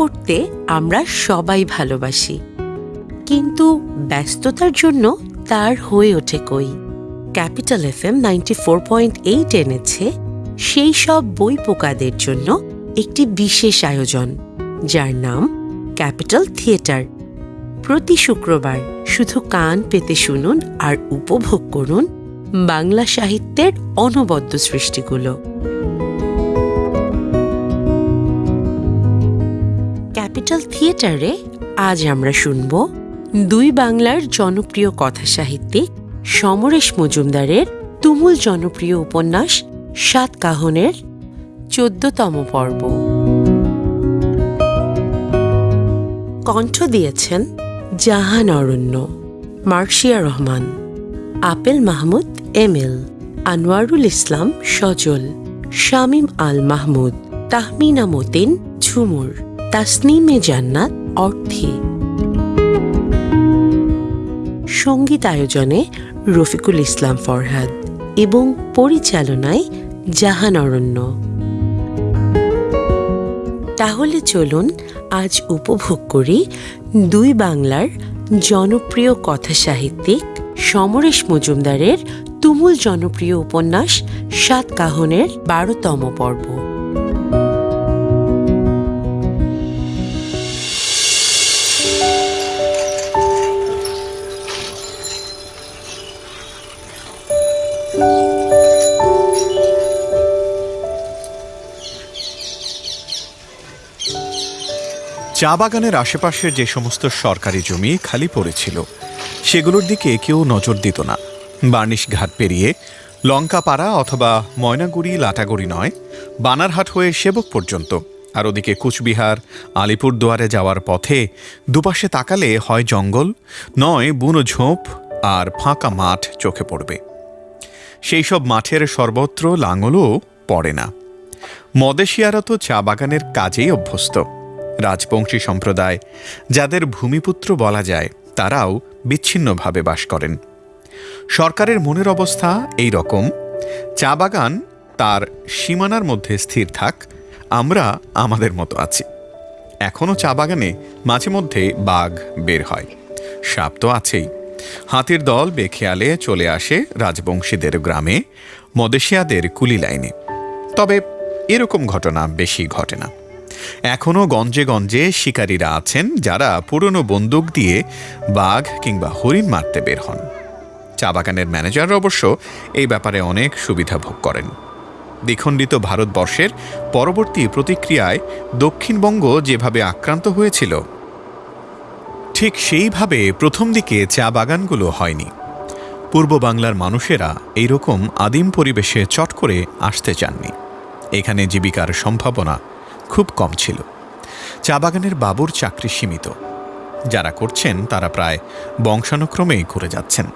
পড়তে আমরা সবাই ভালোবাসি। কিন্তু ব্যস্ততার জন্য তার হয়ে ওঠে কই? Capital F M ninety four point eight এনেছে সেই সব বই পোকাদের জন্য একটি বিশেষ আয়োজন, যার নাম ক্যাপিটাল থিয়েটার। প্রতি শুক্রবার শুধু কান পেতে শুনুন আর উপভোগ করুন বাংলা সাহিত্যের অনবদ্য সৃষ্টিগুলো। থিয়েটারে আজ আমরা শুনব দুই বাংলার জনপ্রিয় কথা সাহিত্যিক সমরেশ মজুমদারের তুমুল জনপ্রিয় উপন্যাস সাত কাহনের চোদ্দতম পর্ব। কণ্ঠ দিয়েছেন জাহান অরণ্য, মার্শিয়া রহমান, আপেল মাহমুদ, এম এল, আনোয়ারুল ইসলাম, সজল, শামীম আল মাহমুদ, তাহমিনা মতিন, ঝুমুর। তাসনিমে জান্নাত অর্থে। সংগীত আয়োজনে রফিকুল ইসলাম ফরহাদ এবং পরিচালনায় জাহান অরণ্য। তাহলে চলুন আজ উপভোগ করি দুই বাংলার জনপ্রিয় কথা সাহিত্যিক সমরেশ মজুমদারের তুমুল জনপ্রিয় উপন্যাস সাত কাহনের বারোতম পর্ব। চা বাগানের আশেপাশের যে সমস্ত সরকারি জমি খালি পড়েছিল, সেগুলোর দিকে কেউ নজর দিত না। বার্নিশ ঘাট পেরিয়ে লঙ্কাপাড়া অথবা ময়নাগুড়ি লাটাগুড়ি নয়, বানারহাট হয়ে সেবক পর্যন্ত। আর ওদিকে কুচবিহার, আলিপুরদুয়ারে যাওয়ার পথে দুপাশে তাকালে হয় জঙ্গল, নয় বুনো ঝোপ আর ফাঁকা মাঠ চোখে পড়বে। সেই সব মাঠের সর্বত্র লাঙলও পড়ে না। মদেশিয়ারা তো চা বাগানের কাজেই অভ্যস্ত। রাজবংশী সম্প্রদায়, যাদের ভূমিপুত্র বলা যায়, তারাও বিচ্ছিন্নভাবে বাস করেন। সরকারের মনের অবস্থা এই রকম, চা বাগান তার সীমানার মধ্যে স্থির থাক, আমরা আমাদের মতো আছি। এখনও চা বাগানে মাঝে মধ্যে বাঘ বের হয়। সাপ তো আছেই। হাতির দল বেখেয়ালে চলে আসে রাজবংশীদের গ্রামে, মদেশিয়াদের কুলি লাইনে। তবে এরকম ঘটনা বেশি ঘটে না। এখনও গঞ্জে গঞ্জে শিকারীরা আছেন যারা পুরনো বন্দুক দিয়ে বাঘ কিংবা হরিণ মারতে বের হন। চা বাগানের ম্যানেজার অবশ্য এই ব্যাপারে অনেক সুবিধা ভোগ করেন। দ্বিখণ্ডিত ভারতবর্ষের পরবর্তী প্রতিক্রিয়ায় দক্ষিণবঙ্গ যেভাবে আক্রান্ত হয়েছিল, ঠিক সেইভাবে প্রথম দিকে চা বাগানগুলো হয়নি। পূর্ব বাংলার মানুষেরা এইরকম আদিম পরিবেশে চট করে আসতে চাননি। এখানে জীবিকার সম্ভাবনা খুব কম ছিল। চা বাগানের বাবুর চাকরি সীমিত। যারা করছেন, তারা প্রায় বংশানুক্রমেই করে যাচ্ছেন।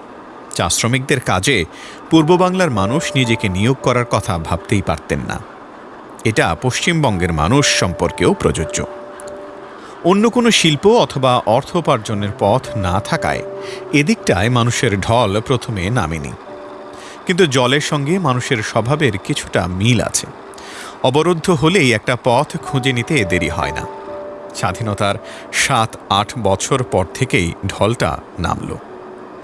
চা শ্রমিকদের কাজে পূর্ব বাংলার মানুষ নিজেকে নিয়োগ করার কথা ভাবতেই পারতেন না। এটা পশ্চিমবঙ্গের মানুষ সম্পর্কেও প্রযোজ্য। অন্য কোনো শিল্প অথবা অর্থ উপার্জনের পথ না থাকায় এদিকটায় মানুষের ঢল প্রথমে নামেনি। কিন্তু জলের সঙ্গে মানুষের স্বভাবের কিছুটা মিল আছে। অবরুদ্ধ হলেই একটা পথ খুঁজে নিতে দেরি হয় না। স্বাধীনতার সাত, আট বছর পর থেকেই ঢলটা নামল।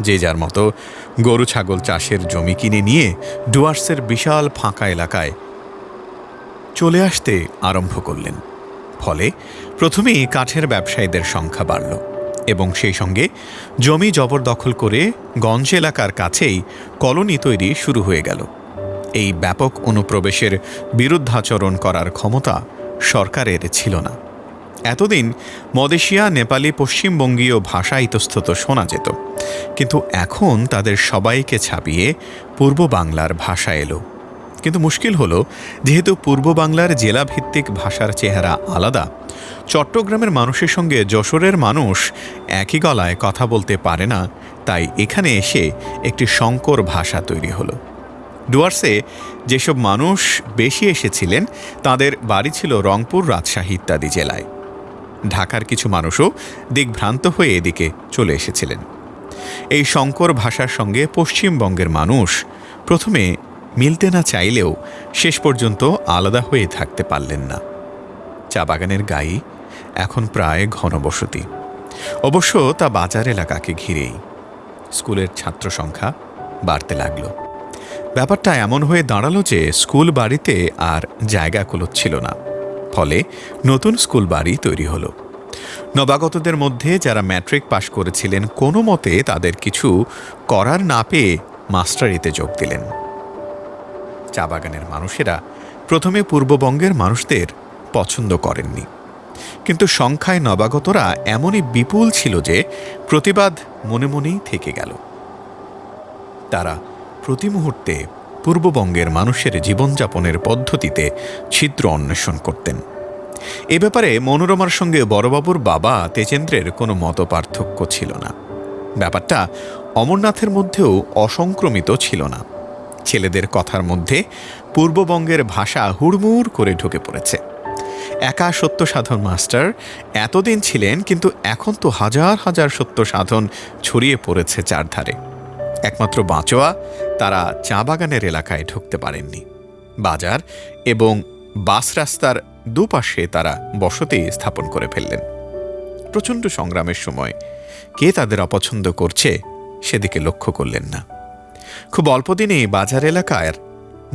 যে যার মতো গরু, ছাগল, চাষের জমি কিনে নিয়ে ডুয়ার্সের বিশাল ফাঁকা এলাকায় চলে আসতে আরম্ভ করলেন। ফলে প্রথমেই কাঠের ব্যবসায়ীদের সংখ্যা বাড়ল এবং সেই সঙ্গে জমি জবরদখল করে গঞ্জ এলাকার কাছেই কলোনি তৈরি শুরু হয়ে গেল। এই ব্যাপক অনুপ্রবেশের বিরুদ্ধাচরণ করার ক্ষমতা সরকারের ছিল না। এতদিন মদেশিয়া, নেপালি, পশ্চিমবঙ্গীয় ভাষা ইতস্তত শোনা যেত। কিন্তু এখন তাদের সবাইকে ছাপিয়ে পূর্ব বাংলার ভাষা এলো। কিন্তু মুশকিল হলো, যেহেতু পূর্ব বাংলার জেলাভিত্তিক ভাষার চেহারা আলাদা, চট্টগ্রামের মানুষের সঙ্গে যশোরের মানুষ একই গলায় কথা বলতে পারে না, তাই এখানে এসে একটি সংকর ভাষা তৈরি হলো। ডুয়ার্সে যেসব মানুষ বেশি এসেছিলেন, তাদের বাড়ি ছিল রংপুর রাজশাহী ইত্যাদি জেলায়। ঢাকার কিছু মানুষও দিকভ্রান্ত হয়ে এদিকে চলে এসেছিলেন। এই শঙ্কর ভাষার সঙ্গে পশ্চিমবঙ্গের মানুষ প্রথমে মিলতে না চাইলেও শেষ পর্যন্ত আলাদা হয়ে থাকতে পারলেন না। চা বাগানের গায়ে এখন প্রায় ঘনবসতি। অবশ্য তা বাজার এলাকাকে ঘিরেই। স্কুলের ছাত্র সংখ্যা বাড়তে লাগল। ব্যাপারটা এমন হয়ে দাঁড়াল যে স্কুল বাড়িতে আর জায়গা কুলোচ্ছিল না। ফলে নতুন স্কুল বাড়ি তৈরি হলো। নবাগতদের মধ্যে যারা ম্যাট্রিক পাশ করেছিলেন, কোনো মতে তাদের কিছু করার না পেয়ে মাস্টারিতে যোগ দিলেন। চা বাগানের মানুষেরা প্রথমে পূর্ববঙ্গের মানুষদের পছন্দ করেননি। কিন্তু সংখ্যায় নবাগতরা এমনই বিপুল ছিল যে প্রতিবাদ মনে মনেই থেকে গেল। তারা প্রতি মুহূর্তে পূর্ববঙ্গের মানুষের জীবনযাপনের পদ্ধতিতে ছিদ্র অন্বেষণ করতেন। এ ব্যাপারে মনোরমার সঙ্গে বড়বাবুর বাবা তেজেন্দ্রের কোনো মত পার্থক্য ছিল না। ব্যাপারটা অমরনাথের মধ্যেও অসংক্রমিত ছিল না। ছেলেদের কথার মধ্যে পূর্ববঙ্গের ভাষা হুড়মুড় করে ঢুকে পড়েছে। একা সত্য সাধন মাস্টার এতদিন ছিলেন, কিন্তু এখন তো হাজার হাজার সত্য সাধন ছড়িয়ে পড়েছে চারধারে। একমাত্র বাঁচোয়া তারা চা বাগানের এলাকায় ঢুকতে পারেননি। বাজার এবং বাস রাস্তার দুপাশে তারা বসতি স্থাপন করে ফেললেন। প্রচণ্ড সংগ্রামের সময় কে তাদের অপছন্দ করছে সেদিকে লক্ষ্য করলেন না। খুব অল্প দিনেই বাজার এলাকার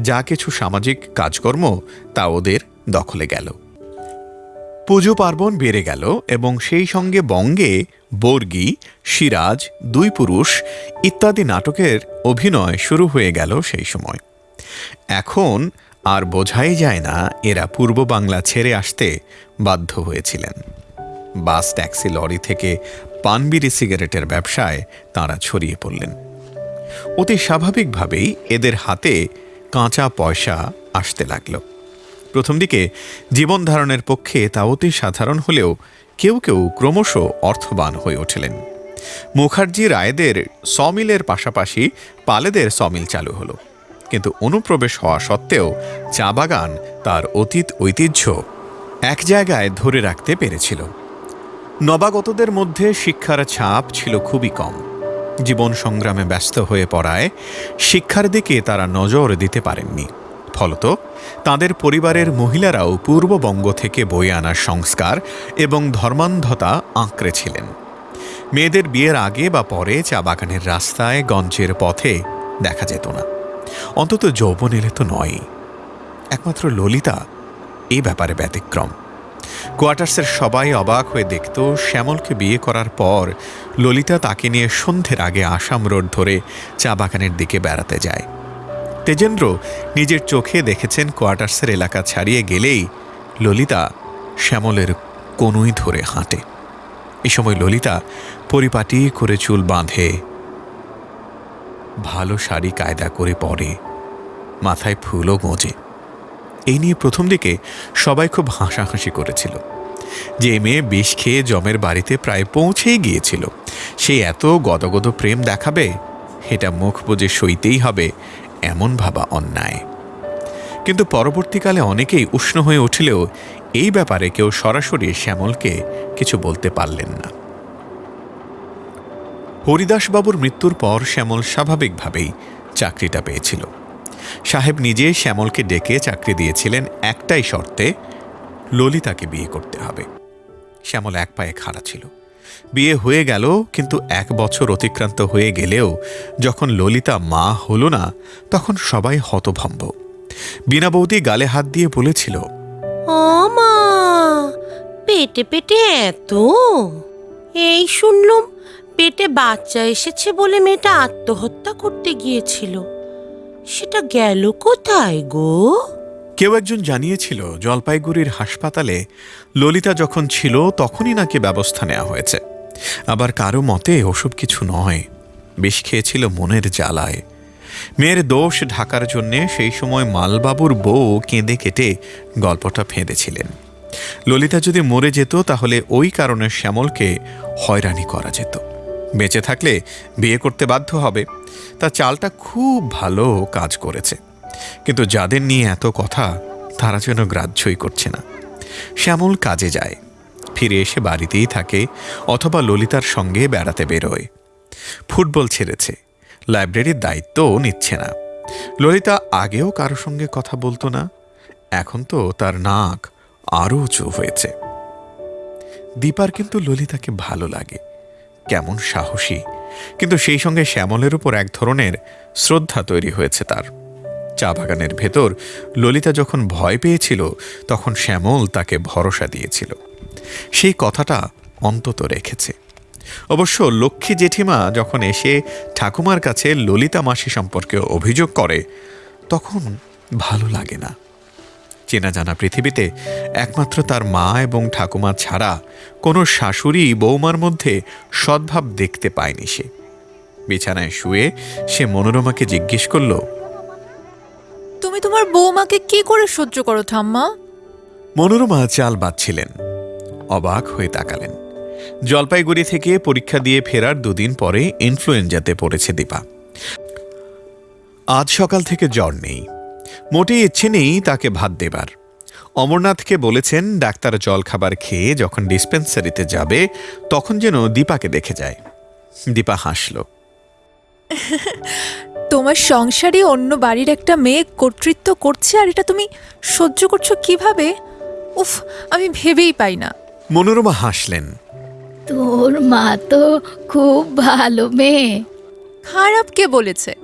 যা কিছু সামাজিক কাজকর্ম তা ওদের দখলে গেল। পুজো পার্বণ বেড়ে গেল এবং সেই সঙ্গে বঙ্গে বর্গি, সিরাজ, দুই পুরুষ ইত্যাদি নাটকের অভিনয় শুরু হয়ে গেল সেই সময়। এখন আর বোঝাই যায় না এরা পূর্ব বাংলা ছেড়ে আসতে বাধ্য হয়েছিলেন। বাস ট্যাক্সি লরি থেকে পানবিড়ি সিগারেটের ব্যবসায় তাঁরা ছড়িয়ে পড়লেন। অতি স্বাভাবিকভাবেই এদের হাতে কাঁচা পয়সা আসতে লাগল। প্রথম দিকে জীবন ধারণের পক্ষে তা অতি সাধারণ হলেও কেউ কেউ ক্রমশ অর্থবান হয়ে উঠলেন। মুখার্জি রায়দের সমিলের পাশাপাশি পালেদের সমিল চালু হলো। কিন্তু অনুপ্রবেশ হওয়া সত্ত্বেও চা বাগান তার অতীত ঐতিহ্য এক জায়গায় ধরে রাখতে পেরেছিল। নবাগতদের মধ্যে শিক্ষার ছাপ ছিল খুবই কম। জীবন সংগ্রামে ব্যস্ত হয়ে পড়ায় শিক্ষার দিকে তারা নজর দিতে পারেননি। ফলত তাদের পরিবারের মহিলারাও পূর্ববঙ্গ থেকে বয়ে আনা সংস্কার এবং ধর্মান্ধতা আঁকড়ে ছিলেন। মেয়েদের বিয়ের আগে বা পরে চা বাগানের রাস্তায় গঞ্জের পথে দেখা যেত না। অন্তত যৌবন এলে তো নয়ই। একমাত্র ললিতা এই ব্যাপারে ব্যতিক্রম। কোয়ার্টার্সের সবাই অবাক হয়ে দেখত শ্যামলকে বিয়ে করার পর ললিতা তাকে নিয়ে সন্ধ্যের আগে আসাম রোড ধরে চা বাগানের দিকে বেড়াতে যায়। তেজেন্দ্র নিজের চোখে দেখেছেন কোয়ার্টার্সের এলাকা ছাড়িয়ে গেলেই ললিতা শ্যামলের কোনোই ধরে হাঁটে। এ সময় ললিতা পরিপাটি করে চুল বাঁধে, ভালো শাড়ি কায়দা করে পরে, মাথায় ফুলও গোঁজে। এই নিয়ে প্রথম দিকে সবাই খুব হাসাহাসি করেছিল। যে মেয়ে বিষ খেয়ে জমের বাড়িতে প্রায় পৌঁছেই গিয়েছিল, সে এত গদগদ প্রেম দেখাবে, এটা মুখ বুঝে সইতেই হবে এমন ভাবা অন্যায়। কিন্তু পরবর্তীকালে অনেকেই উষ্ণ হয়ে উঠলেও এই ব্যাপারে কেউ সরাসরি শ্যামলকে কিছু বলতে পারলেন না। হরিদাসবাবুর মৃত্যুর পর শ্যামল স্বাভাবিকভাবেই চাকরিটা পেয়েছিল। সাহেব নিজে শ্যামলকে ডেকে চাকরি দিয়েছিলেন একটাই শর্তে, ললিতাকে বিয়ে করতে হবে। শ্যামল এক পায়ে খাড়া ছিল। বিয়ে হয়ে গেল কিন্তু এক বছর অতিক্রান্ত হয়ে গেলেও যখন ললিতা মা হল না তখন সবাই হতভম্ব। বিনা বৌদি গালে হাত দিয়ে বলেছিল মা পেটে পেটে এত? এই শুনলুম পেটে বাচ্চা এসেছে বলে মেয়েটা আত্মহত্যা করতে গিয়েছিল। সেটা গেল কোথায় গো? কেউ একজন জানিয়েছিল জলপাইগুড়ির হাসপাতালে ললিতা যখন ছিল তখনই নাকি ব্যবস্থা নেওয়া হয়েছে। আবার কারও মতে ওসব কিছু নয়। বেশ খেয়েছিল মনের জ্বালায়। মেয়ের দোষ ঢাকার জন্যে সেই সময় মালবাবুর বউ কেঁদে কেটে গল্পটা ফেঁদেছিলেন। ললিতা যদি মরে যেত, তাহলে ওই কারণে শ্যামলকে হয়রানি করা যেত। বেঁচে থাকলে বিয়ে করতে বাধ্য হবে। তা চালটা খুব ভালো কাজ করেছে। কিন্তু যাদের নিয়ে এত কথা, তারা যেন গ্রাহ্যই করছে না। শ্যামল কাজে যায়। ফিরে এসে বাড়িতেই থাকে অথবা ললিতার সঙ্গে বেড়াতে বেরোয়। ফুটবল ছেড়েছে। লাইব্রেরির দায়িত্বও নিচ্ছে না। ললিতা আগেও কারও সঙ্গে কথা বলতো না। এখন তো তার নাক আরও উঁচু হয়েছে। দীপার কিন্তু ললিতাকে ভালো লাগে। কেমন সাহসী। কিন্তু সেই সঙ্গে শ্যামলের উপর এক ধরনের শ্রদ্ধা তৈরি হয়েছে তার। চা বাগানের ভেতর ললিতা যখন ভয় পেয়েছিল, তখন শ্যামল তাকে ভরসা দিয়েছিল। সেই কথাটা অন্তত রেখেছে। অবশ্য লক্ষ্মী জেঠিমা যখন এসে ঠাকুমার কাছে ললিতা মাসি সম্পর্কে অভিযোগ করে তখন ভালো লাগে না। চেনা জানা পৃথিবীতে একমাত্র তার মা এবং ঠাকুমা ছাড়া কোনো শাশুড়ি বৌমার মধ্যে সদ্ভাব দেখতে পায়নি সে। বিছানায় শুয়ে সে মনোরমাকে জিজ্ঞেস করল তুমি তোমার বৌমাকে কি করে সহ্য করো ঠাম্মা? মনোরমা চাল বাঁধছিলেন। অবাক হয়ে তাকালেন। জলপাইগুড়ি থেকে পরীক্ষা দিয়ে ফেরার দুদিন পরে ইনফ্লুয়েঞ্জাতে পড়েছে দীপা। আজ সকাল থেকে জ্বর নেই। মোটেই ইচ্ছে নেই তাকে ভাত দেবার। অমরনাথকে বলেছেন ডাক্তার জল খাবার খেয়ে যখন ডিসপেন্সারিতে যাবে, তখন যেন দীপাকে দেখে যায়। দীপা হাসল। তোমার সংসারে অন্য বাড়ির একটা মেয়ে কর্তৃত্ব করছে আর এটা তুমি সহ্য করছ কীভাবে? উফ, আমি ভেবেই পাই না। মনোরমা হাসলেন। তোর মা তো খুব ভালো মেয়ে। খারাপ কে বলেছে?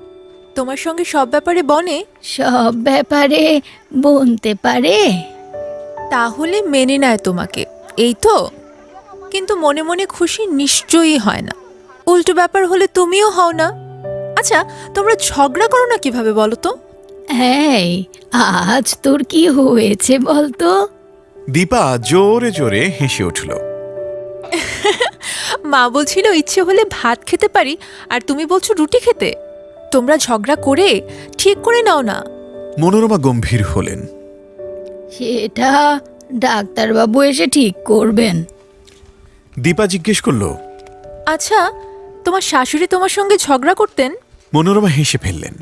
তোমার সঙ্গে সব ব্যাপারে বনে? সব ব্যাপারে বলতে পারে। তাহলে মেনে নেয় তোমাকে এই তো? কিন্তু মনে মনে খুশি নিশ্চয়ই হয় না। উল্টো ব্যাপার হলে তুমিও হও না। আচ্ছা তোমরা ঝগড়া করো না কীভাবে বলো তো? এই আজ তোর কি হয়েছে বলতো? দীপা জোরে জোরে হেসে উঠল। মা বলছিল ইচ্ছে হলে ভাত খেতে পারি আর তুমি বলছো রুটি খেতে। তোমরা ঝগড়া করে ঠিক করে নাও না। মনোরমা গম্ভীর হলেন। সেটা ডাক্তারবাবু এসে ঠিক করবেন। দীপা জিজ্ঞেস করল আচ্ছা তোমার শাশুড়ি তোমার সঙ্গে ঝগড়া করতেন? মনোরমা হেসে ফেললেন।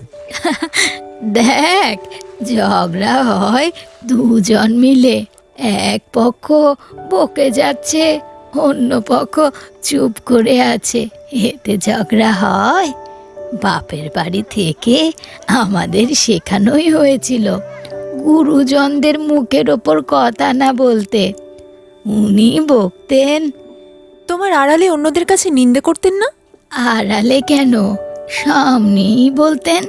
দেখ ঝগড়া হয় দুজন মিলে। এক পক্ষ বকে যাচ্ছে অন্য পক্ষ চুপ করে আছে। এতে ঝগড়া হয়। বাপের বাড়ি থেকে আমাদের শেখানোই হয়েছিল গুরুজনদের মুখের ওপর কথা না বলতে। উনি বকতেন তোমার আড়ালে অন্যদের কাছে নিন্দে করতেন না? আড়ালে কেন? সামনেই বলতেন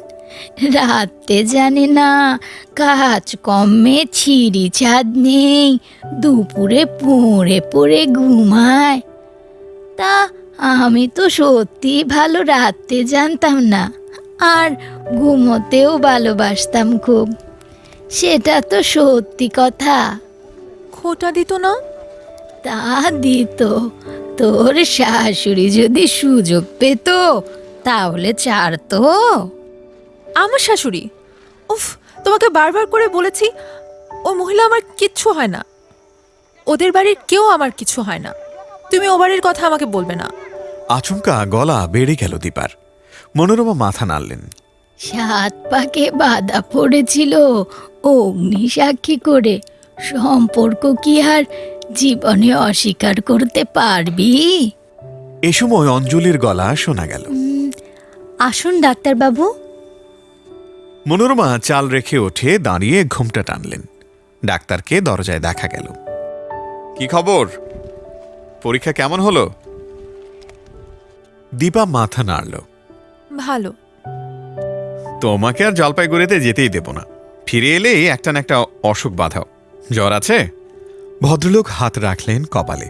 রাতে জানে না কাজ কমে ছিঁড়ি ছাদ নেই দুপুরে পড়ে পড়ে ঘুমায়। তা আমি তো সত্যি ভালো রাতে জানতাম না আর ঘুমোতেও ভালোবাসতাম খুব। সেটা তো সত্যি কথা। খোটা দিত না? তা দিত। তোর শাশুড়ি যদি সুযোগ পেত তাহলে ছাড়তো। আমার শাশুড়ি? উফ তোমাকে বারবার করে বলেছি ও মহিলা আমার কিচ্ছু হয় না। ওদের বাড়ির কেউ আমার কিছু হয় না। তুমি ও বাড়ির কথা আমাকে বলবে না। আচমকা গলা বেড়ে গেল দীপার। মনোরমা মাথা নাড়লেন। সাত পাকে বাধা পড়েছিল অগ্নি সাক্ষী করে। সম্পর্ক কি আর জীবনে অস্বীকার করতে পারবি? এ সময় অঞ্জলির গলা শোনা গেল। আসুন ডাক্তারবাবু। মনোরমা চাল রেখে ওঠে দাঁড়িয়ে ঘুমটা টানলেন। ডাক্তারকে দরজায় দেখা গেল। কি খবর? পরীক্ষা কেমন হলো? দীপা মাথা নাড়ল। ভালো। তোমাকে আর জলপাইগুড়িতে যেতেই দেব না। ফিরে এলেই একটা না একটা অসুখ বাধাও। জ্বর আছে? ভদ্রলোক হাত রাখলেন কপালে।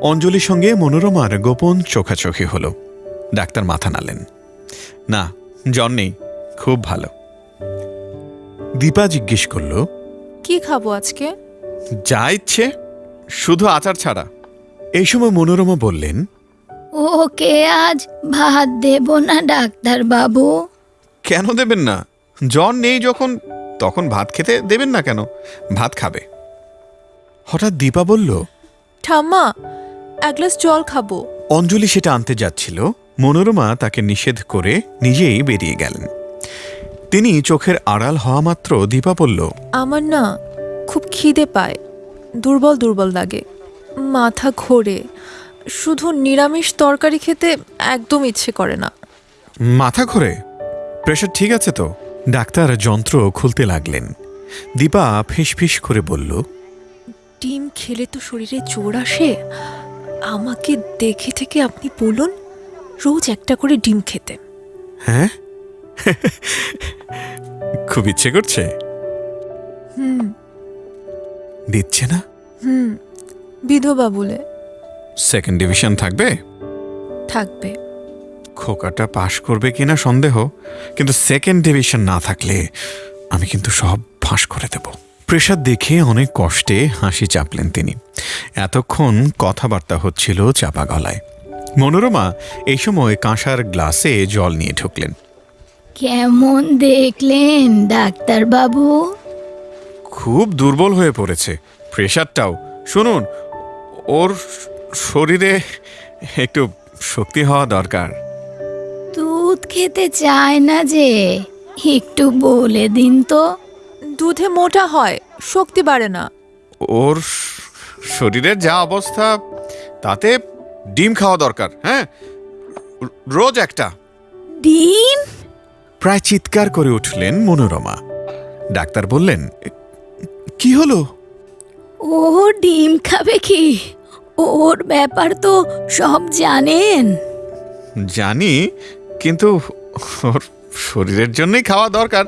অঞ্জলির সঙ্গে মনোরমার গোপন চোখাচোখি হলো। ডাক্তার মাথা নালেন না জ্বর নেই। খুব ভালো। দীপা জিজ্ঞেস করল কি খাব আজকে? যা ইচ্ছে শুধু আচার ছাড়া। এই সময় মনোরমা বললেন ওকে আজ ভাত দেব না ডাক্তারবাবু কেন দেবেন না? জ্বর নেই যখন তখন ভাত খেতে দেবেন না কেন? ভাত খাবে। হঠাৎ দীপা বলল ঠাম্মা এক গ্লাস জল খাব। অঞ্জলি সেটা আনতে যাচ্ছিল। মনোরমা তাকে নিষেধ করে নিজেই বেরিয়ে গেলেন। তিনি চোখের আড়াল হওয়া মাত্র দীপা বলল আমার না খুব খিদে পায় দুর্বল দুর্বল লাগে মাথা ঘোরে শুধু নিরামিষ তরকারি খেতে একদম ইচ্ছে করে না। মাথা ঘোরে? প্রেশার ঠিক আছে তো? ডাক্তার যন্ত্র খুলতে লাগলেন। দীপা ফিস ফিস করে বলল ডিম খেলে তো শরীরে জোর আসে। আমাকে দেখে থেকে আপনি বলুন রোজ একটা করে ডিম খেতে। হ্যাঁ? খুব ইচ্ছে করছে? হুম। দিচ্ছে না? হুম বিধবা বলে। সেকেন্ড ডিভিশন থাকবে? থাকবে। খোকাটা পাশ করবে কিনা সন্দেহ কিন্তু সেকেন্ড ডিভিশন না থাকলে আমি কিন্তু সব ফাঁস করে দেব। প্রেশার দেখে অনেক কষ্টে হাসি চাপলেন তিনি। এতক্ষণ কথাবার্তা হচ্ছিল চাপা গলায়। মনোরমা এই সময় কাঁসার গ্লাসে জল নিয়ে ঢুকলেন। কেমন দেখলেন ডাক্তার বাবু? খুব দুর্বল হয়ে পড়েছে প্রেশারটাও। শুনুন ওর শরীরে একটু শক্তি হওয়া দরকার। দুধ খেতে চায় না যে একটু বলে দিন তো। দুধে মোটা হয় শক্তি বাড়ে না। ওর শরীরের যা অবস্থা তাতে ডিম খাওয়া দরকার হ্যাঁ? রোজ একটা। ডিম? প্রায় চিৎকার করে উঠলেন মনোরমা। ডাক্তার বললেন কি হলো? ও ডিম খাবে কি? ওর ব্যাপার তো সব জানেন। জানি কিন্তু ওর শরীরের জন্যই খাওয়া দরকার।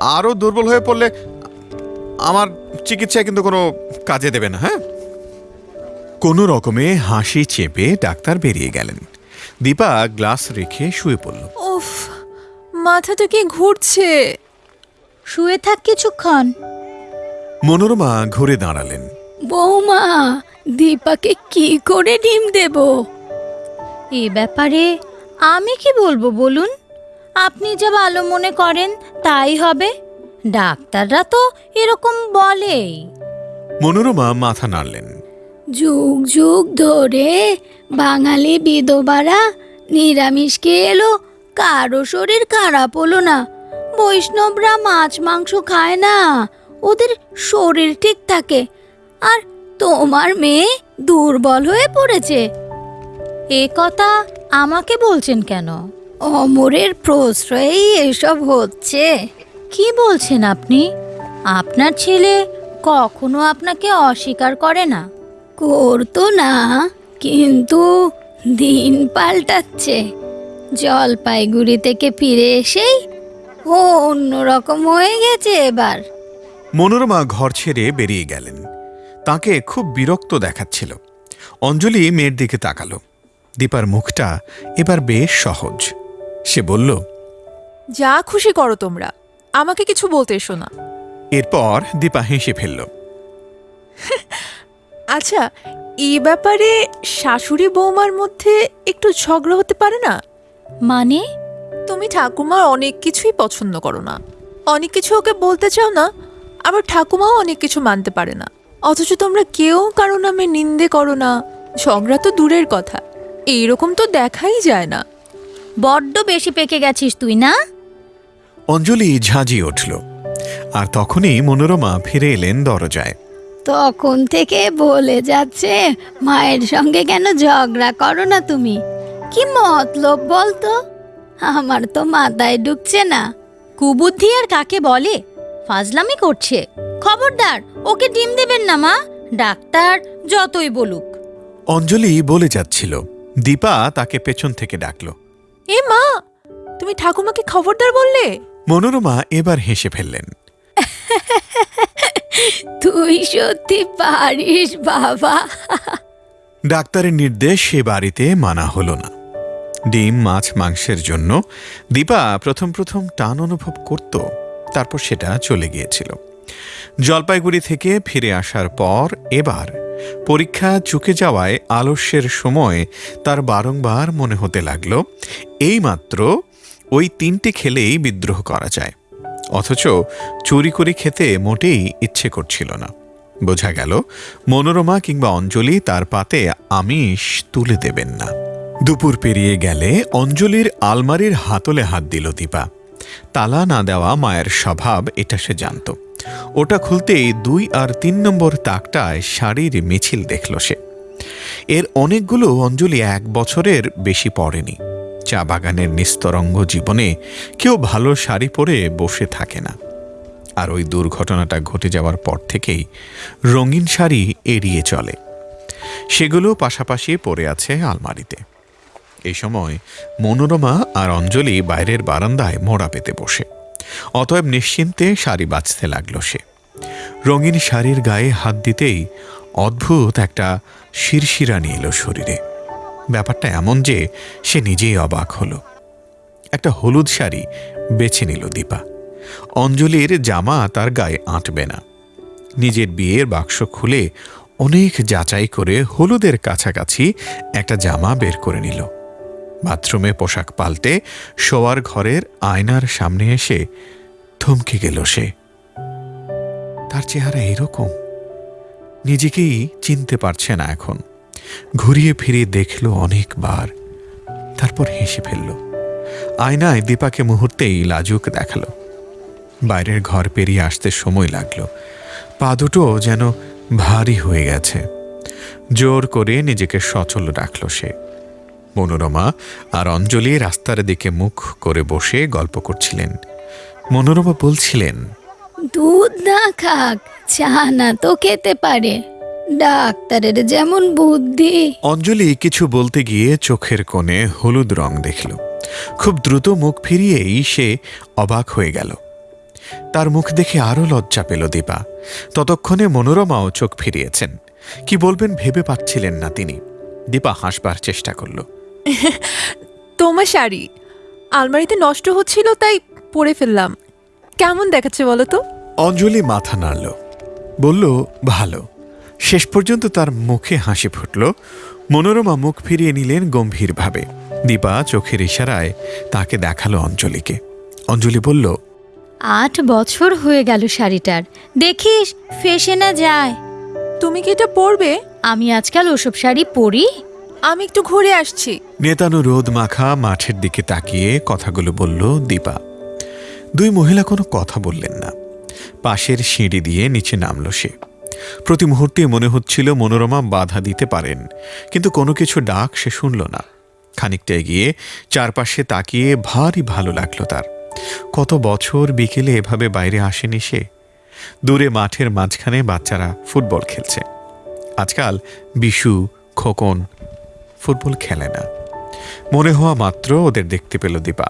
আরও দুর্বল হয়ে পড়লে আমার চিকিৎসায় কিন্তু কোনো কাজে দেবে না হ্যাঁ? কোনো রকমে হাসি চেপে ডাক্তার বেরিয়ে গেলেন। দীপা গ্লাস রেখে শুয়ে পড়ল। উফ মাথাটা কি ঘুরছে? শুয়ে থাক কিছুক্ষণ। মনোরমা ঘুরে দাঁড়ালেন। বৌমা দীপাকে কি করে ডিম দেব? এ ব্যাপারে আমি কি বলব বলুন? আপনি যা ভালো মনে করেন তাই হবে। ডাক্তাররা তো এরকম বলেই। মনোরমা মাথা নাড়লেন। যুগ যুগ ধরে বাঙালি বিধবারা নিরামিষ খেয়ে এলো কারও শরীর খারাপ হলো না। বৈষ্ণবরা মাছ মাংস খায় না। ওদের শরীর ঠিক থাকে। আর তোমার মেয়ে দুর্বল হয়ে পড়েছে। এ কথা আমাকে বলছেন কেন? অমরের প্রশ্রয়েই এসব হচ্ছে। কি বলছেন আপনি? আপনার ছেলে কখনো আপনাকে অস্বীকার করে না। করতো না কিন্তু দিন পাল্টাচ্ছে। জলপাইগুড়ি থেকে ফিরে এসেই ও অন্যরকম হয়ে গেছে এবার। মনোরমা ঘর ছেড়ে বেরিয়ে গেলেন। তাকে খুব বিরক্ত দেখাচ্ছিল। অঞ্জলি মেয়ের দিকে তাকালো। দীপার মুখটা এবার বেশ সহজ। সে বলল যা খুশি করো তোমরা আমাকে কিছু বলতে এসো না। এরপর দীপা হেসে ফেলল আচ্ছা এই ব্যাপারে শাশুড়ি বৌমার মধ্যে একটু ঝগড়া হতে পারে না? মানে? তুমি ঠাকুমার অনেক কিছুই পছন্দ করো না। অনেক কিছু ওকে বলতে চাও না আবার ঠাকুমাও অনেক কিছু মানতে পারে না। অথচ তোমরা কেউ কারও নামে নিন্দে করো না। ঝগড়া তো দূরের কথা। এইরকম তো দেখাই যায় না। বড্ড বেশি পেকে গেছিস তুই না? অঞ্জলি ঝাঁঝিয়ে উঠল। আর তখনই মনোরমা ফিরে এলেন দরজায়। তখন থেকে বলে যাচ্ছে মায়ের সঙ্গে কেন ঝগড়া করো না তুমি? কি মতলব বলতো? আমার তো মাথায় ঢুকছে না। কুবুদ্ধি আর কাকে বলে? ফাজলামি করছে। খবরদার ওকে ডিম দেবেন না মা। ডাক্তার যতই বলুক। অঞ্জলি বলে যাচ্ছিল। দীপা তাকে পেছন থেকে ডাকল। এ মা তুমি ঠাকুমাকে খবরদার বললে? মনোরমা এবার হেসে ফেললেন। তুই সত্যি পারিস বাবা। ডাক্তারের নির্দেশ সে বাড়িতে মানা হলো না। ডিম, মাছ, মাংসের জন্য দীপা প্রথম প্রথম টান অনুভব করত, তারপর সেটা চলে গিয়েছিল। জলপাইগুড়ি থেকে ফিরে আসার পর এবার পরীক্ষা চুকে যাওয়ায় আলস্যের সময় তার বারংবার মনে হতে লাগল, এইমাত্র ওই তিনটে খেলেই বিদ্রোহ করা যায়। অথচ চুরি করে খেতে মোটেই ইচ্ছে করছিল না। বোঝা গেল, মনোরমা কিংবা অঞ্জলি তার পাতে আমিষ তুলে দেবেন না। দুপুর পেরিয়ে গেলে অঞ্জলির আলমারির হাতলে হাত দিল দীপা। তালা না দেওয়া মায়ের স্বভাব এটা সে জানত। ওটা খুলতেই দুই আর তিন নম্বর তাকটায় শাড়ির মিছিল দেখল সে। এর অনেকগুলো অঞ্জলি এক বছরের বেশি পড়েনি। চা বাগানের নিস্তরঙ্গ জীবনে কেউ ভালো শাড়ি পরে বসে থাকে না। আর ওই দুর্ঘটনাটা ঘটে যাওয়ার পর থেকেই রঙিন শাড়ি এড়িয়ে চলে। সেগুলো পাশাপাশি পড়ে আছে আলমারিতে। এই সময় মনোরমা আর অঞ্জলি বাইরের বারান্দায় মোড়া পেতে বসে। অতএব নিশ্চিন্তে শাড়ি বাঁচতে লাগল সে। রঙিন শাড়ির গায়ে হাত দিতেই অদ্ভুত একটা শিরশিরানি এলো শরীরে। ব্যাপারটা এমন যে সে নিজেই অবাক হলো। একটা হলুদ শাড়ি বেছে নিল দীপা। অঞ্জলির জামা তার গায়ে আঁটবে না। নিজের বিয়ের বাক্স খুলে অনেক যাচাই করে হলুদের কাছাকাছি একটা জামা বের করে নিল। বাথরুমে পোশাক পাল্টে শোয়ার ঘরের আয়নার সামনে এসে থমকে গেল সে। তার চেহারা এরকম, নিজেকেই চিনতে পারছে না এখন। ঘুরিয়ে ফিরিয়ে দেখল অনেকবার, তারপর হেসে ফেলল। আয়নায় দীপাকে মুহূর্তেই লাজুক দেখাল। বাইরের ঘর পেরিয়ে আসতে সময় লাগল। পা দুটো যেন ভারী হয়ে গেছে। জোর করে নিজেকে সচল রাখল সে। মনোরমা আর অঞ্জলি রাস্তার দিকে মুখ করে বসে গল্প করছিলেন। মনোরমা বলছিলেন দুধ না খাক চা না তো খেতে পারে। ডাক্তারের যেমন বুদ্ধি। অঞ্জলি কিছু বলতে গিয়ে চোখের কোণে হলুদ রং দেখল। খুব দ্রুত মুখ ফিরিয়েই সে অবাক হয়ে গেল। তার মুখ দেখে আরও লজ্জা পেল দীপা। ততক্ষণে মনোরমাও চোখ ফিরিয়েছেন। কি বলবেন ভেবে পাচ্ছিলেন না তিনি। দীপা হাসবার চেষ্টা করল। তোমার শাড়ি। আলমারিতে নষ্ট হচ্ছিল তাই পরে ফেললাম। কেমন দেখাচ্ছে বলো তো? অঞ্জলি মাথা নাড়ল। বলল ভালো। শেষ পর্যন্ত তার মুখে হাসি ফুটল। মনোরমা মুখ ফিরিয়ে নিলেন গম্ভীরভাবে। দীপা চোখের ইশারায় তাকে দেখাল অঞ্জলিকে। অঞ্জলি বলল আট বছর হয়ে গেল শাড়িটার। দেখিস ফেসে না যায়। তুমি কি এটা পরবে? আমি আজকাল ওসব শাড়ি পরি? আমি একটু ঘুরে আসছি। নেতানো রোদ মাখা মাঠের দিকে তাকিয়ে কথাগুলো বলল দীপা। দুই মহিলা কোনো কথা বললেন না। পাশের সিঁড়ি দিয়ে নিচে নামল সে। প্রতি মুহূর্তে মনে হচ্ছিল মনোরমা বাধা দিতে পারেন, কিন্তু কোনো কিছু ডাক সে শুনল না। খানিকটা এগিয়ে চারপাশে তাকিয়ে ভারী ভালো লাগল তার। কত বছর বিকেলে এভাবে বাইরে আসেনি সে? দূরে মাঠের মাঝখানে বাচ্চারা ফুটবল খেলছে। আজকাল বিশু, খোকন ফুটবল খেলে না। মনে হওয়া মাত্র ওদের দেখতে পেল দীপা।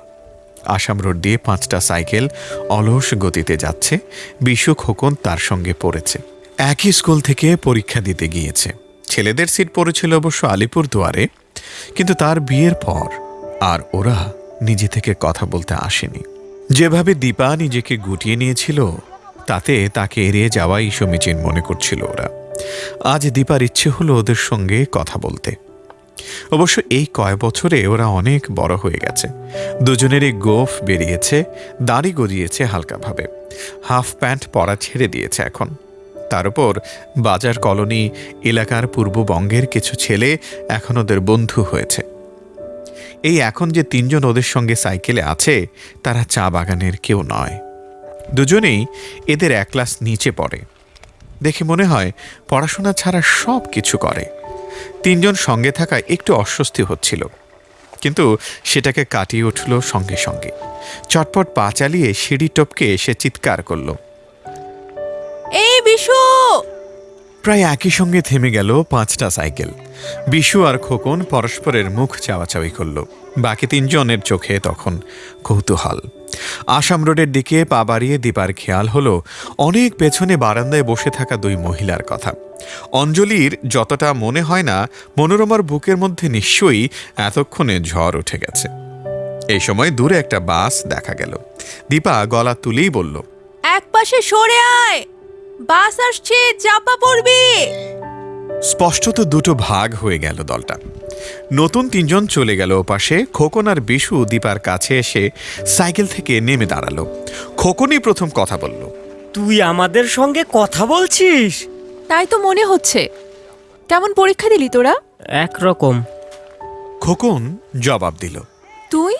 আসাম রোড দিয়ে পাঁচটা সাইকেল অলস গতিতে যাচ্ছে বিশু খোকন তার সঙ্গে পড়েছে। একই স্কুল থেকে পরীক্ষা দিতে গিয়েছে। ছেলেদের সিট পড়েছিল অবশ্য আলিপুর দুয়ারে, কিন্তু তার বিয়ের পর আর ওরা নিজে থেকে কথা বলতে আসেনি। যেভাবে দীপা নিজেকে গুটিয়ে নিয়েছিল, তাতে তাকে এড়িয়ে যাওয়াই সমীচীন মনে করছিল ওরা। আজ দীপার ইচ্ছে হলো ওদের সঙ্গে কথা বলতে। অবশ্য এই কয় বছরে ওরা অনেক বড় হয়ে গেছে। দুজনেরই গোফ বেরিয়েছে, দাড়ি গজিয়েছে হালকাভাবে। হাফ প্যান্ট পরা ছেড়ে দিয়েছে এখন। তার উপর বাজার কলোনি, এলাকার পূর্ববঙ্গের কিছু ছেলে এখন ওদের বন্ধু হয়েছে। এই এখন যে তিনজন ওদের সঙ্গে সাইকেলে আছে, তারা চা বাগানের কেউ নয়। দুজনেই এদের এক ক্লাস নিচে পড়ে। দেখে মনে হয় পড়াশোনা ছাড়া সব কিছু করে। তিনজন সঙ্গে থাকায় একটু অস্বস্তি হচ্ছিল। কিন্তু সেটাকে কাটিয়ে উঠল সঙ্গে সঙ্গে। চটপট পা চালিয়ে সিঁড়ি টপকে সে চিৎকার করল। এই বিশু! প্রায় একই সঙ্গে থেমে গেল পাঁচটা সাইকেল। বিশু আর খোকন পরস্পরের মুখ চাওয়াচাওয়ি করল। বাকি তিনজনের চোখে তখন কৌতূহল। আসাম রোডের দিকে পা বাড়িয়ে দীপার খেয়াল হলো, অনেক পেছনে বারান্দায় বসে থাকা দুই মহিলার কথা। অঞ্জলির যতটা মনে হয় না, মনোরমার বুকের মধ্যে নিশ্চয়ই এতক্ষণে ঝড় উঠে গেছে। এই সময় দূরে একটা বাস দেখা গেল। দীপা গলা তুলেই বলল এক পাশে সরে আয়! বাস আসছে, চাপা পড়বি! স্পষ্টত দুটো ভাগ হয়ে গেল দলটা। নতুন তিনজন চলে গেল ওপাশে খোকন আর বিশু দীপার কাছে এসে সাইকেল থেকে নেমে দাঁড়াল। খোকনই প্রথম কথা বলল তুই আমাদের সঙ্গে কথা বলছিস? তাই তো মনে হচ্ছে। কেমন পরীক্ষা দিলি তোরা? একরকম। খোকন জবাব দিল তুই?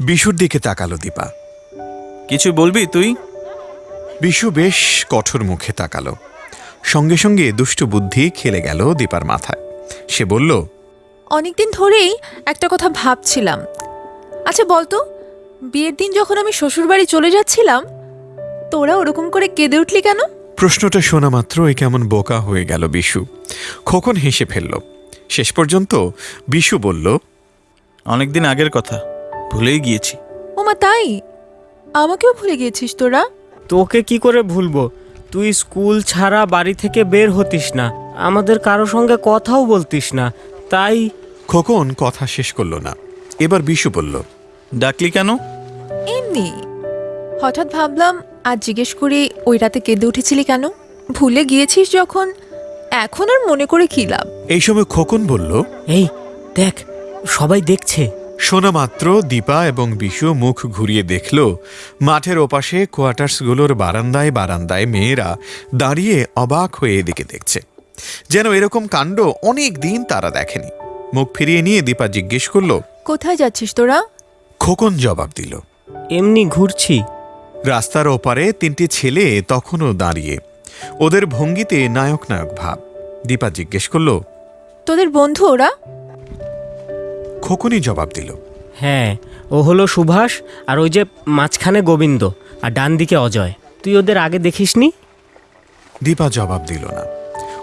বিশুর দিকে তাকালো দীপা। কিছু বলবি তুই? বিশু বেশ কঠোর মুখে তাকালো। সঙ্গে সঙ্গে দুষ্টু বুদ্ধি খেলে গেল দীপার মাথায়। সে বলল অনেকদিন ধরেই একটা কথা ভাবছিলাম। আচ্ছা বলতো বিয়ের দিন যখন আমি শ্বশুরবাড়ি চলে যাচ্ছিলাম তোরা ওরকম করে কেঁদে উঠলি কেন? প্রশ্নটা শোনা মাত্রই কেমন বোকা হয়ে গেল বিশু। খোকন হেসে ফেলল। শেষ পর্যন্ত বিশু বলল অনেকদিন আগের কথা ভুলেই গিয়েছি। ওমা তাই? আমাকেও ভুলে গিয়েছিস তোরা? তোকে কি করে ভুলবো? তুই স্কুল ছাড়া বাড়ি থেকে বের হতিস না। আমাদের কারও সঙ্গে কথাও বলতিস না। তাই খোকন কথা শেষ করল না। এবার বিশু বলল ডাকলি কেন? এমনি। হঠাৎ ভাবলাম আজ জিজ্ঞেস করি ওই রাতে কেঁদে উঠেছিলি কেন? ভুলে গিয়েছিস যখন? এখন আর মনে করে কি লাভ? এই সময় খোকন বলল এই দেখ সবাই দেখছে। শোনা মাত্র দীপা এবং বিশু মুখ ঘুরিয়ে দেখল মাঠের ওপাশে কোয়ার্টার্সগুলোর বারান্দায় বারান্দায় মেয়েরা দাঁড়িয়ে অবাক হয়ে এদিকে দেখছে। যেন এরকম কাণ্ড অনেক দিন তারা দেখেনি। মুখ ফিরিয়ে নিয়ে দীপা জিজ্ঞেস করল কোথায় যাচ্ছিস তোরা? খোকন জবাব দিল এমনি ঘুরছি। রাস্তার ওপারে তিনটি ছেলে তখনও দাঁড়িয়ে ওদের ভঙ্গিতে নায়ক নায়ক ভাব। দীপা জিজ্ঞেস করল তোদের বন্ধু ওরা? খোকনই জবাব দিল। হ্যাঁ ও হলো সুভাষ আর ওই যে মাঝখানে গোবিন্দ আর ডান দিকে অজয়। তুই ওদের আগে দেখিসনি? দীপা জবাব দিল না।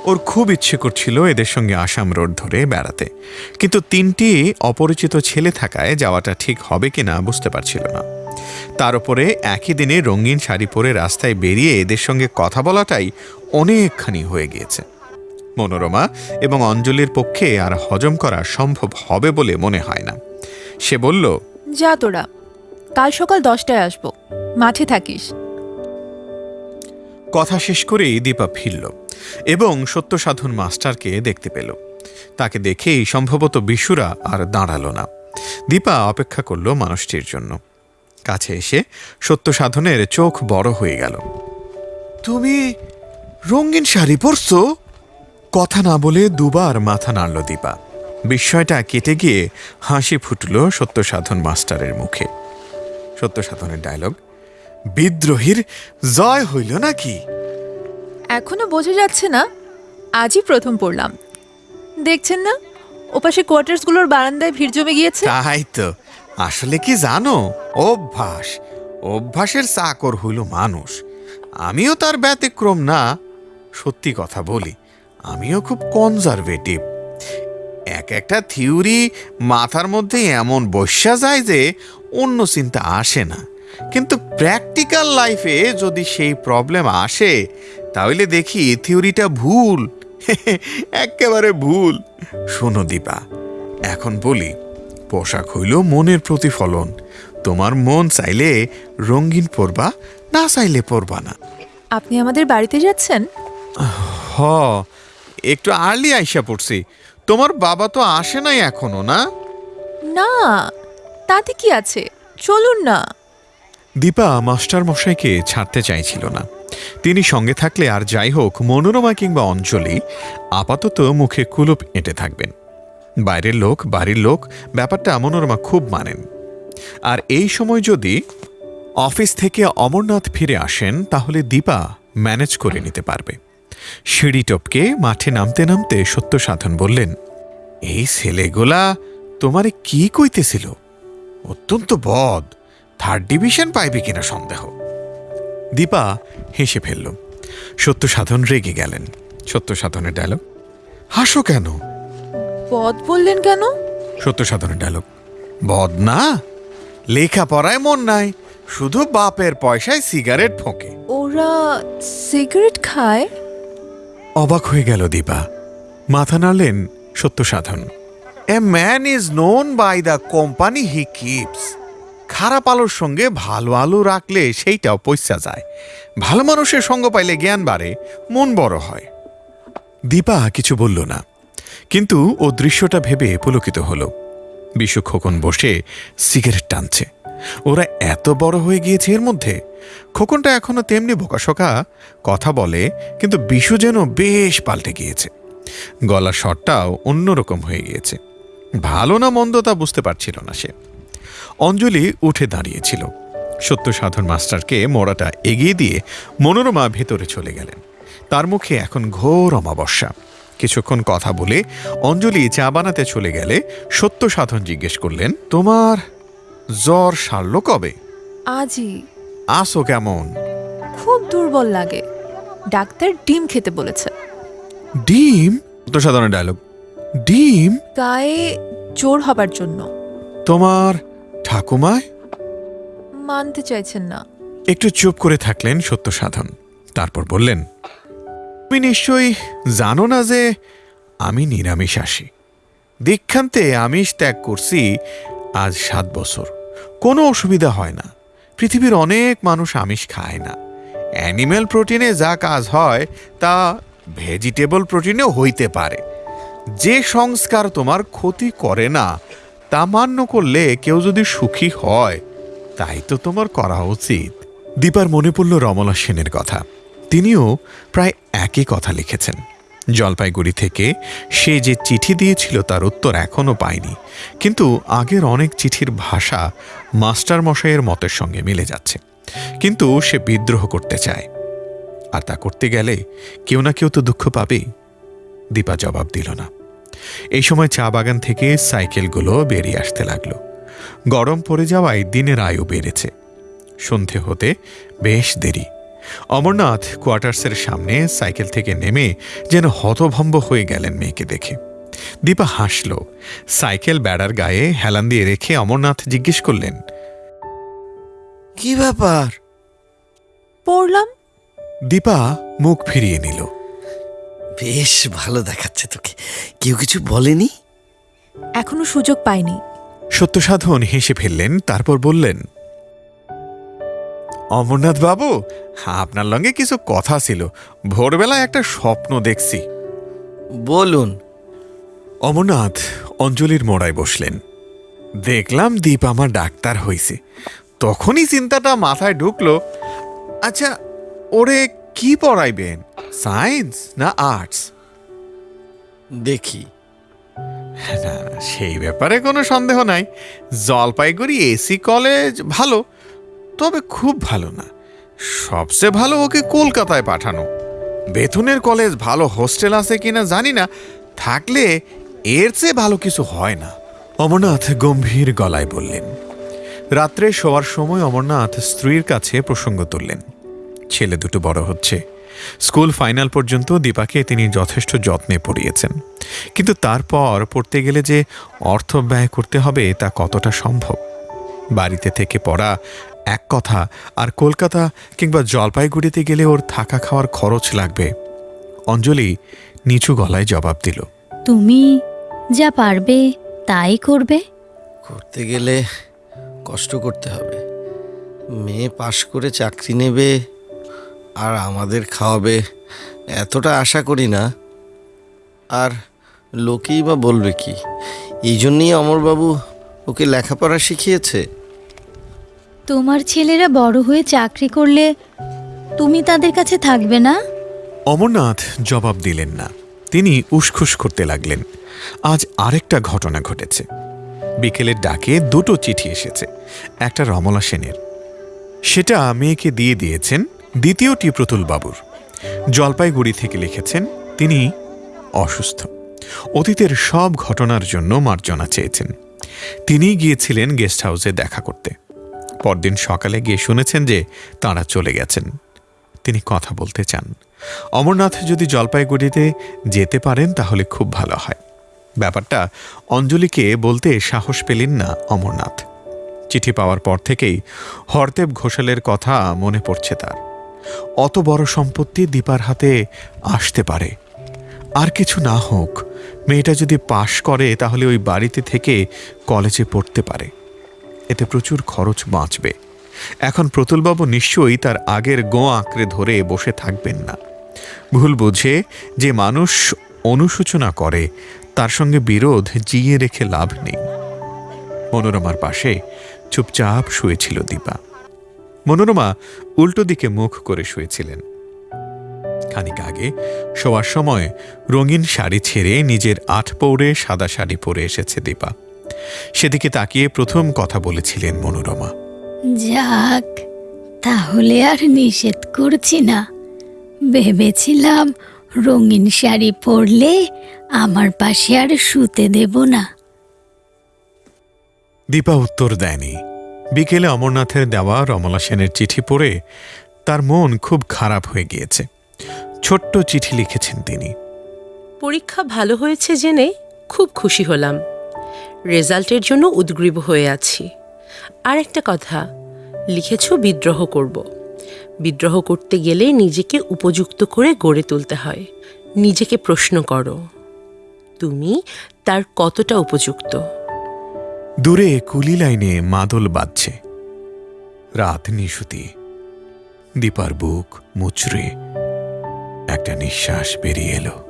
ওর খুব ইচ্ছে করছিল এদের সঙ্গে আসাম রোড ধরে বেড়াতে। কিন্তু তিনটি অপরিচিত ছেলে থাকায় যাওয়াটা ঠিক হবে কিনা বুঝতে পারছিল না। তার উপরে একই দিনে রঙিন শাড়ি পরে রাস্তায় বেরিয়ে এদের সঙ্গে কথা বলাটাই অনেকখানি হয়ে গিয়েছে। মনোরমা এবং অঞ্জলির পক্ষে আর হজম করা সম্ভব হবে বলে মনে হয় না। সে বলল যা তোরা কাল সকাল দশটায় আসব মাঠে থাকিস। কথা শেষ করেই দীপা ফিরল এবং সত্য সাধন মাস্টারকে দেখতে পেল। তাকে দেখেই সম্ভবত বিশুরা আর দাঁড়াল না। দীপা অপেক্ষা করল মানুষটির জন্য। কাছে এসে সত্য সাধনের চোখ বড় হয়ে গেল। তুমি রঙিন শাড়ি পরছো? কথা না বলে দুবার মাথা নাড়ল দীপা। বিস্ময়টা কেটে গিয়ে হাসি ফুটল সত্য সাধন মাস্টারের মুখে। সত্য সাধনের ডায়লগ বিদ্রোহীর জয় হইল নাকি? এখনও বোঝা যাচ্ছে না। আজই প্রথম পড়লাম। দেখছেন না? ওপাশে কোয়ার্টার্সগুলোর বারান্দায় ভিড় জমে গিয়েছে। তাই তো। আসলে কি জানো? অভ্যাস। অভ্যাসের চাকর হইল মানুষ। আমিও তার ব্যতিক্রম না। সত্যি কথা বলি আমিও খুব কনজারভেটিভ এক একটা থিওরি মাথার মধ্যে এমন বসা যায় যে অন্য চিন্তা আসে না। কিন্তু প্র্যাকটিক্যাল লাইফে যদি সেই প্রবলেম আসে তাহলে দেখি থিওরিটা ভুল। একেবারে ভুল। শোনো দীপা এখন বলি পোশাক হইল মনের প্রতিফলন। তোমার মন চাইলে রঙিন পরবা না চাইলে পরবা না। আপনি আমাদের বাড়িতে যাচ্ছেন? হ একটু আর্লি আইসা পড়ছি। তোমার বাবা তো আসে নাই এখনও না? না তাতে কি আছে? চলুন না। দীপা মাস্টার মশাইকে ছাড়তে চাইছিল না। তিনি সঙ্গে থাকলে আর যাই হোক মনোরমা কিংবা অঞ্জলি আপাতত মুখে কুলুপ এঁটে থাকবেন। বাইরের লোক বাড়ির লোক ব্যাপারটা মনোরমা খুব মানেন। আর এই সময় যদি অফিস থেকে অমরনাথ ফিরে আসেন তাহলে দীপা ম্যানেজ করে নিতে পারবে। সিঁড়ি টপকে মাঠে নামতে নামতে সত্য সাধন বললেন এই ছেলেগুলা তোমারে কি কইতেছিল? অত্যন্ত বদ। থার্ড ডিভিশন পাইবে কিনা সন্দেহ? দীপা হেসে ফেলল। সত্য সাধন রেগে গেলেন। সত্য সাধনের ডায়লগ হাসো কেন? পদ বললেন কেন? সত্য সাধনের ডায়লগ বদ না। লেখাপড়ায় মন নাই। শুধু বাপের পয়সায় সিগারেট ফোঁকে। ওরা সিগারেট খায়? অবাক হয়ে গেল দীপা। মাথা নাড়লেন Satya Sadhan a man is known by the company he keeps খারাপ আলোর সঙ্গে ভালো আলো রাখলে সেইটাও পয়সা যায়। ভালো মানুষের সঙ্গ পাইলে জ্ঞান বাড়ে, মন বড় হয়। দীপা কিছু বলল না, কিন্তু ও দৃশ্যটা ভেবে পুলকিত হল। বিশু খোকন বসে সিগারেট টানছে। ওরা এত বড় হয়ে গিয়েছে এর মধ্যে খোকনটা এখনও তেমনি বোকাশোকা, কথা বলে, কিন্তু বিশু যেন বেশ পাল্টে গিয়েছে। গলার স্বরটাও অন্যরকম হয়ে গিয়েছে। ভালো না মন্দ তা বুঝতে পারছিল না সে। অঞ্জলি উঠে দাঁড়িয়েছিল। সত্য সাধন মাস্টারকে মোড়াটা এগিয়ে দিয়ে মনোরমা ভেতরে চলে গেলেন। তার মুখে এখন ঘোর অমাবস্যা। কিছুক্ষণ কথা বলে অঞ্জলি চা বানাতে চলে গেলে সত্য সাধন জিজ্ঞেস করলেন, তোমার জ্বর সারল কবে? আজই। আসো কেমন? খুব দুর্বল লাগে। ডাক্তার ডিম খেতে বলেছে। ডিম? তো সাধারণ ডায়লগ ডিম? গায়ে জোর হবার জন্য। তোমার ঠাকুমায়? মানতে চাইছেন না। একটু চুপ করে থাকলেন সত্য সাধন। তারপর বললেন তুমি নিশ্চয়ই জানো না যে আমি নিরামিষ আসি। দীক্ষান্তে আমিষ ত্যাগ করছি আজ সাত বছর। কোনো অসুবিধা হয় না। পৃথিবীর অনেক মানুষ আমিষ খায় না। অ্যানিম্যাল প্রোটিনে যা কাজ হয়, তা ভেজিটেবল প্রোটিনেও হইতে পারে। যে সংস্কার তোমার ক্ষতি করে না, তা মান্য করলে কেউ যদি সুখী হয়, তাই তো তোমার করা উচিত। দীপার মনে পড়ল রমলা সেনের কথা। তিনিও প্রায় একই কথা লিখেছেন। জলপাইগুড়ি থেকে। সে যে চিঠি দিয়েছিল তার উত্তর এখনও পায়নি। কিন্তু আগের অনেক চিঠির ভাষা মাস্টার মশাইয়ের মতের সঙ্গে মিলে যাচ্ছে। কিন্তু সে বিদ্রোহ করতে চায়। আর তা করতে গেলে কেউ না কেউ তো দুঃখ পাবেই। দীপা জবাব দিল না। এই সময় চা বাগান থেকে সাইকেলগুলো বেরিয়ে আসতে লাগল। গরম পড়ে যাওয়ায় দিনের আয়ু বেড়েছে। সন্ধে হতে বেশ দেরি। অমরনাথ কোয়ার্টার্সের সামনে সাইকেল থেকে নেমে যেন হতভম্ব হয়ে গেলেন মেয়েকে দেখে। দীপা হাসল। সাইকেল বেড়ার গায়ে হেলান দিয়ে রেখে অমরনাথ জিজ্ঞেস করলেন কি ব্যাপার? পড়লাম। দীপা মুখ ফিরিয়ে নিল। বেশ ভালো দেখাচ্ছে তোকে। কেউ কিছু বলেনি? এখনও সুযোগ পাইনি। সত্যসাধন হেসে ফেললেন তারপর বললেন অমরনাথ বাবু আপনার লঙ্গে কিছু কথা ছিল। ভোরবেলায় একটা স্বপ্ন দেখছি। বলুন। অমরনাথ অঞ্জলির মোড়ায় বসলেন। দেখলাম দীপ আমার ডাক্তার হইছে। তখনই চিন্তাটা মাথায় ঢুকলো। আচ্ছা ওরে কি পড়াইবেন? সায়েন্স না আর্টস? দেখি। না, সেই ব্যাপারে কোনো সন্দেহ নাই। জলপাইগুড়ি এসি কলেজ ভালো। তবে খুব ভালো না। সবচেয়ে ভালো ওকে কলকাতায় পাঠানো। বেথুনের কলেজ ভালো হোস্টেল আছে কিনা জানি না, থাকলে এর চেয়ে ভালো কিছু হয় না, অমরনাথ গম্ভীর গলায় বললেন। রাত্রে শোয়ার সময় অমরনাথ স্ত্রীর কাছে প্রসঙ্গ তুললেন। ছেলে দুটো বড় হচ্ছে। স্কুল ফাইনাল পর্যন্ত দীপাকে তিনি যথেষ্ট যত্নে পড়িয়েছেন। কিন্তু তারপর পড়তে গেলে যে অর্থ ব্যয় করতে হবে তা কতটা সম্ভব? বাড়িতে থেকে পড়া এক কথা আর কলকাতা কিংবা জলপাইগুড়িতে গেলে ওর থাকা খাওয়ার খরচ লাগবে। অঞ্জলি নিচু গলায় জবাব দিল। তুমি যা পারবে তাই করবে। করতে গেলে কষ্ট করতে হবে। মেয়ে পাশ করে চাকরি নেবে আর আমাদের খাওয়াবে এতটা আশা করি না। আর লোকেই বা বলবে কি? এই জন্যই অমরবাবু ওকে লেখাপড়া শিখিয়েছে। তোমার ছেলেরা বড় হয়ে চাকরি করলে তুমি তাদের কাছে থাকবে না? অমরনাথ জবাব দিলেন না। তিনি উসখুস করতে লাগলেন। আজ আরেকটা ঘটনা ঘটেছে। বিকেলের ডাকে দুটো চিঠি এসেছে, একটা রমলা সেনের। সেটা মেয়েকে দিয়ে দিয়েছেন দ্বিতীয়টি প্রতুল বাবুর জলপাইগুড়ি থেকে লিখেছেন, তিনি অসুস্থ। অতীতের সব ঘটনার জন্য মার্জনা চেয়েছেন। তিনিই গিয়েছিলেন গেস্ট হাউসে দেখা করতে। পরদিন সকালে গিয়ে শুনেছেন যে তাঁরা চলে গেছেন। তিনি কথা বলতে চান। অমরনাথ যদি জলপাইগুড়িতে যেতে পারেন তাহলে খুব ভালো হয়। ব্যাপারটা অঞ্জলিকে বলতে সাহস পেলেন না অমরনাথ। চিঠি পাওয়ার পর থেকেই হরদেব ঘোষালের কথা মনে পড়ছে তার। অত বড় সম্পত্তি দীপার হাতে আসতে পারে। আর কিছু না হোক, মেয়েটা যদি পাশ করে তাহলে ওই বাড়িতে থেকে কলেজে পড়তে পারে। এতে প্রচুর খরচ বাঁচবে। এখন প্রতুলবাবু নিশ্চয়ই তার আগের গো আঁকড়ে ধরে বসে থাকবেন না। ভুল বুঝে যে মানুষ অনুশোচনা করে, তার সঙ্গে বিরোধ জিয়ে রেখে লাভ নেই। মনোরমার পাশে চুপচাপ শুয়েছিল দীপা। মনোরমা উল্টো দিকে মুখ করে শুয়েছিলেন। খানিক আগে শোয়ার সময় রঙিন শাড়ি ছেড়ে নিজের আট পৌড়ে সাদা শাড়ি পরে এসেছে দীপা। সেদিকে তাকিয়ে প্রথম কথা বলেছিলেন মনোরমা। যাক তাহলে আর নিষেধ করছি না। ভেবেছিলাম রঙিন শাড়ি পরলে আমার পাশে আর শুতে দেব না। দীপা উত্তর দেয়নি। বিকেলে অমরনাথের দেওয়া রমলা সেনের চিঠি পড়ে তার মন খুব খারাপ হয়ে গিয়েছে। ছোট্ট চিঠি লিখেছেন তিনি। পরীক্ষা ভালো হয়েছে জেনে খুব খুশি হলাম। রেজাল্টের জন্য উদ্গ্রীব হয়ে আছি। আর একটা কথা, লিখেছ বিদ্রোহ করব। বিদ্রোহ করতে গেলে নিজেকে উপযুক্ত করে গড়ে তুলতে হয়। নিজেকে প্রশ্ন করো, তুমি তার কতটা উপযুক্ত? দূরে কুলি লাইনে মাদল বাজছে। রাত নিশুতি। দীপার বুক মুচড়ে। একটা নিঃশ্বাস বেরিয়ে এলো।